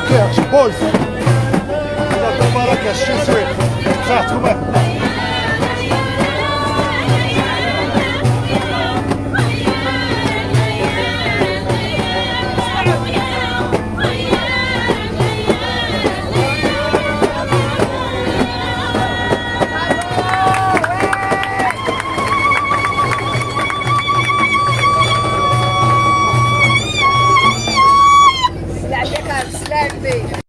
Marrakech, boys! Marrakech, she's sweet. Chat, come é.